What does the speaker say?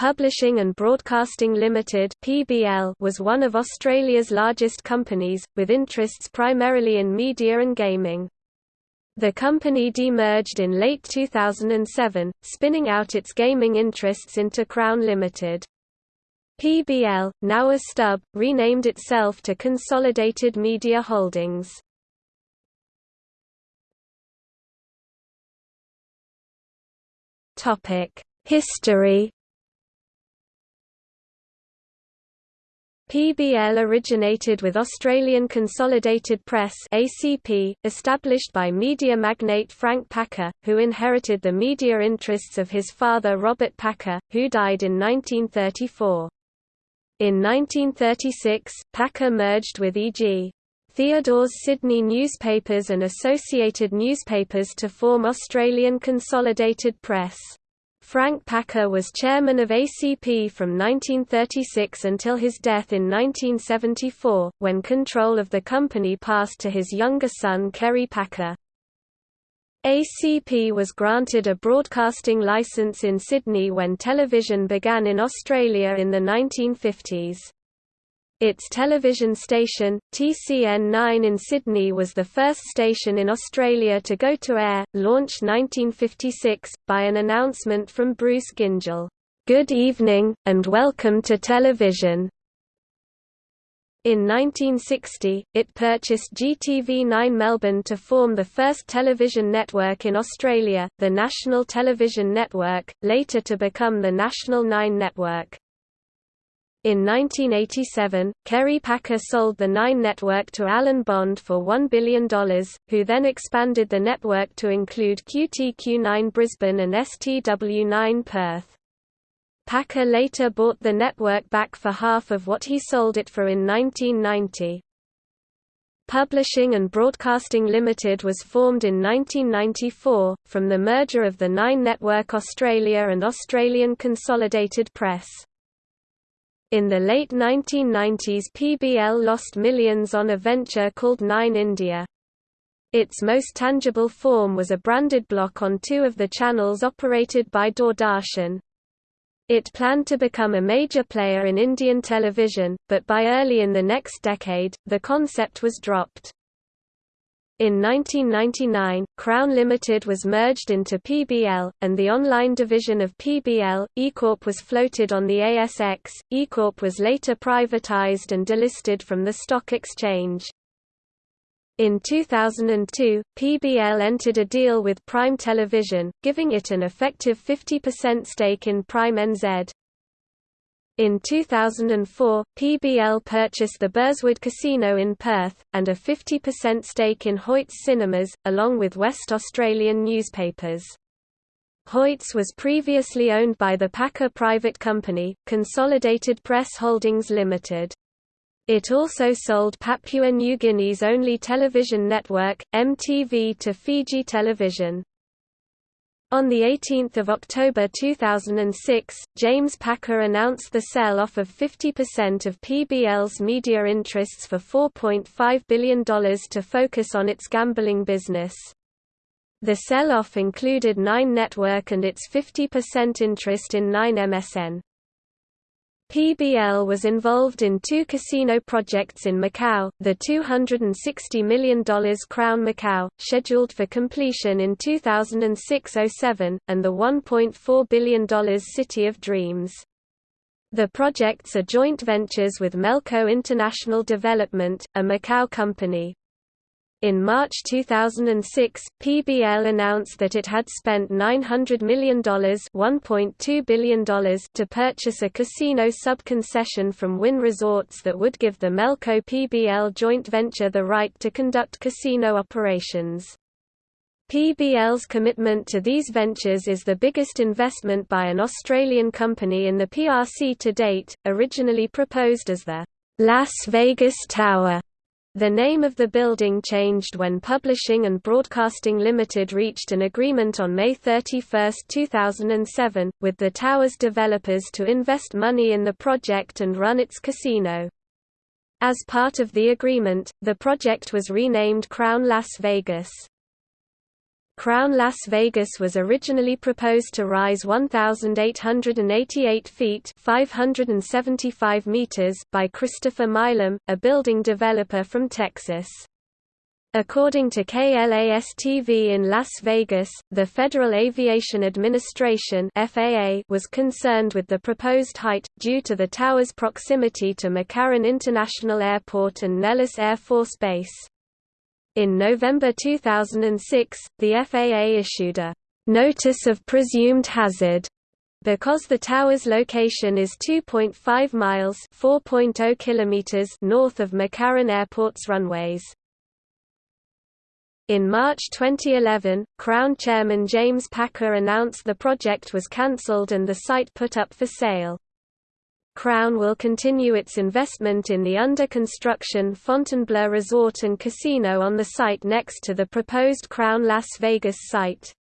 Publishing and Broadcasting Limited (PBL) was one of Australia's largest companies, with interests primarily in media and gaming. The company demerged in late 2007, spinning out its gaming interests into Crown Limited. PBL, now a stub, renamed itself to Consolidated Media Holdings. History PBL originated with Australian Consolidated Press ACP, established by media magnate Frank Packer, who inherited the media interests of his father Robert Packer, who died in 1934. In 1936, Packer merged with E.G. Theodore's Sydney newspapers and Associated Newspapers to form Australian Consolidated Press. Frank Packer was chairman of ACP from 1936 until his death in 1974, when control of the company passed to his younger son Kerry Packer. ACP was granted a broadcasting licence in Sydney when television began in Australia in the 1950s. Its television station, TCN9 in Sydney was the first station in Australia to go to air, launched 1956, by an announcement from Bruce Gyngell, "'Good evening, and welcome to television'". In 1960, it purchased GTV9 Melbourne to form the first television network in Australia, the National Television Network, later to become the National 9 Network. In 1987, Kerry Packer sold the Nine network to Alan Bond for $1 billion, who then expanded the network to include QTQ9 Brisbane and STW9 Perth. Packer later bought the network back for half of what he sold it for in 1990. Publishing and Broadcasting Limited was formed in 1994, from the merger of the Nine Network Australia and Australian Consolidated Press. In the late 1990s PBL lost millions on a venture called Nine India. Its most tangible form was a branded block on two of the channels operated by Doordarshan. It planned to become a major player in Indian television, but by early in the next decade, the concept was dropped. In 1999, Crown Limited was merged into PBL, and the online division of PBL, eCorp was floated on the ASX. eCorp was later privatized and delisted from the stock exchange. In 2002, PBL entered a deal with Prime Television, giving it an effective 50% stake in Prime NZ. In 2004, PBL purchased the Burswood Casino in Perth, and a 50% stake in Hoyts Cinemas, along with West Australian newspapers. Hoyts was previously owned by the Packer private company, Consolidated Press Holdings Limited. It also sold Papua New Guinea's only television network, MTV to Fiji Television. On 18 October 2006, James Packer announced the sell-off of 50% of PBL's media interests for $4.5 billion to focus on its gambling business. The sell-off included Nine Network and its 50% interest in Nine MSN. PBL was involved in two casino projects in Macau, the $260 million Crown Macau, scheduled for completion in 2006–07, and the $1.4 billion City of Dreams. The projects are joint ventures with Melco International Development, a Macau company. In March 2006, PBL announced that it had spent $900 million $1.2 billion to purchase a casino sub-concession from Wynn Resorts that would give the Melco PBL joint venture the right to conduct casino operations. PBL's commitment to these ventures is the biggest investment by an Australian company in the PRC to date, originally proposed as the Las Vegas Tower the name of the building changed when Publishing and Broadcasting Limited reached an agreement on May 31, 2007, with the tower's developers to invest money in the project and run its casino. As part of the agreement, the project was renamed Crown Las Vegas. Crown Las Vegas was originally proposed to rise 1,888 feet 575 meters by Christopher Milam, a building developer from Texas. According to KLAS-TV in Las Vegas, the Federal Aviation Administration FAA was concerned with the proposed height, due to the tower's proximity to McCarran International Airport and Nellis Air Force Base. In November 2006, the FAA issued a «notice of presumed hazard» because the tower's location is 2.5 miles oh kilometers north of McCarran Airport's runways. In March 2011, Crown Chairman James Packer announced the project was cancelled and the site put up for sale. Crown will continue its investment in the under-construction Fontainebleau Resort and Casino on the site next to the proposed Crown Las Vegas site.